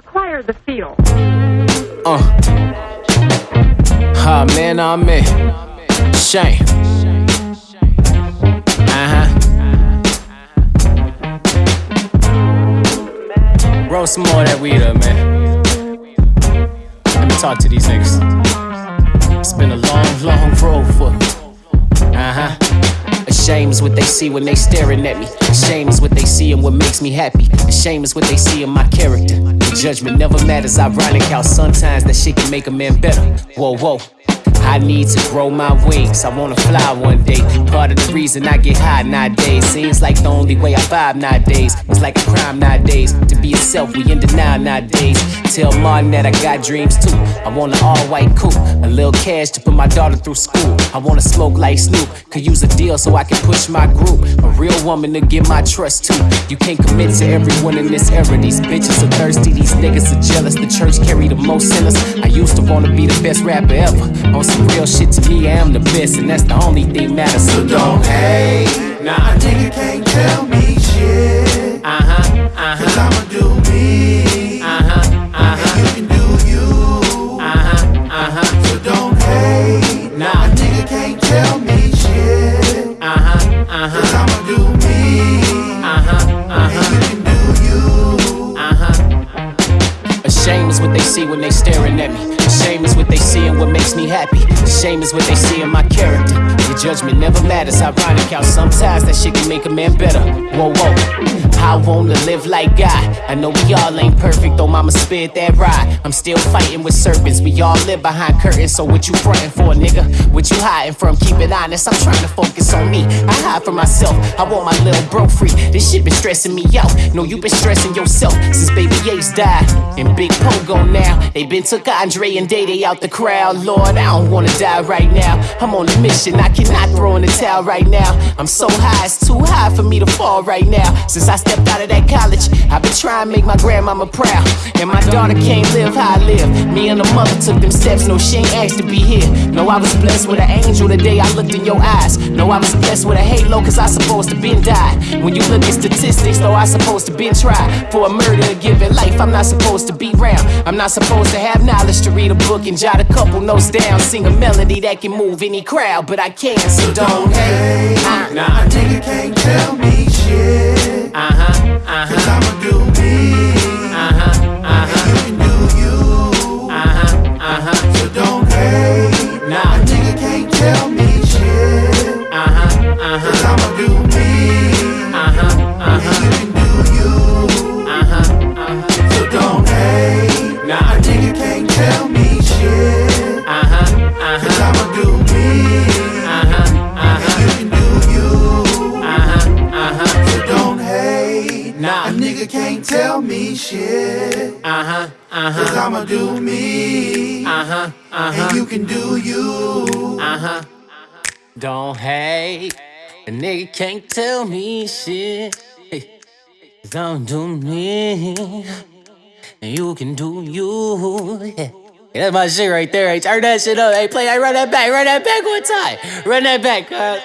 Acquire the feel. Uh. Ah, man, I'm me. Shame. Uh huh. Roll some more of that weed up, man. Let me talk to these niggas. It's been a long, long road for me. Uh huh. Shame is what they see when they staring at me. Shame is what they see and what makes me happy. Shame is what they see in my character. Judgment never matters. Ironic how sometimes that shit can make a man better. Whoa, whoa. I need to grow my wings. I wanna fly one day. Part of the reason I get high nowadays. Seems like the only way I vibe nowadays. It's like a crime nowadays. To be yourself, we in denial nowadays. Tell Martin that I got dreams too. I want an all white coupe. A little cash to put my daughter through school. I wanna smoke like Snoop. Could use a deal so I can push my group. A real woman to get my trust too. You can't commit to everyone in this era. These bitches are thirsty, these niggas are jealous. The church carry the most sinners. I used to wanna be the best rapper ever. On some real shit to me, I am the best, and that's the only thing matters. So don't hate. Nah. A nigga can't tell me shit. Uh huh, uh Cause I'ma do me. uh huh, uh And huh, you can do you. uh huh, uh huh, So don't hate. Nah. A nigga can't tell me shit. uh huh, uh Cause I'ma do me. uh huh, uh And huh. you can do you. Uh-huh. A shame is what they see when they staring at me. Shame is what they see and what makes me happy. Shame is what they see in my character. Judgment never matters. Ironic how sometimes that shit can make a man better. Whoa, whoa. I wanna live like God. I know we all ain't perfect, though mama spit that ride. I'm still fighting with serpents. We all live behind curtains, so what you frontin' for, nigga? What you hiding from? Keep it honest. I'm trying to focus on me. I hide from myself. I want my little bro free. This shit been stressing me out. No, you been stressing yourself since baby Ace died. And Big Pogo now. They been took Andre and Day out the crowd. Lord, I don't wanna die right now. I'm on a mission. I cannot throw in the towel right now. I'm so high, it's too high for me to fall right now. Since I stepped out of that college, I've been trying to make my grandmama proud. And my daughter can't live how I live. Me and her mother took them steps. No, she ain't asked to be here. No, I was blessed with an angel the day I looked in your eyes. No, I was blessed with a halo, cause I supposed to been died. When you look at statistics, though, I supposed to been tried. For a murder, a given life, I'm not supposed to be round. I'm not supposed to have knowledge to read a book and jot a couple notes down. Sing a melody that can move any crowd, but I can't, so don't hate. Uh, A nigga can't tell me shit. Uh huh, uh Cause I'ma do me. uh huh, uh And you can do you. huh, uh huh, So don't hate. nah. A nigga can't tell me shit. Uh huh, uh Cause I'ma do me. uh huh, uh huh, you can do you. uh huh, uh huh. So don't hate. Nah. A nigga can't tell me me shit. uh-huh, Cause uh-huh, I'ma do me. uh-huh, And uh-huh, And you can do you. uh-huh. Don't hate. A nigga can't tell me shit. Hey, Don't do me. And you can do you. Yeah. Yeah, that's my shit right there. Hey, turn that shit up. Hey, play that. Run that back. Run that back one time. Run that back. Uh,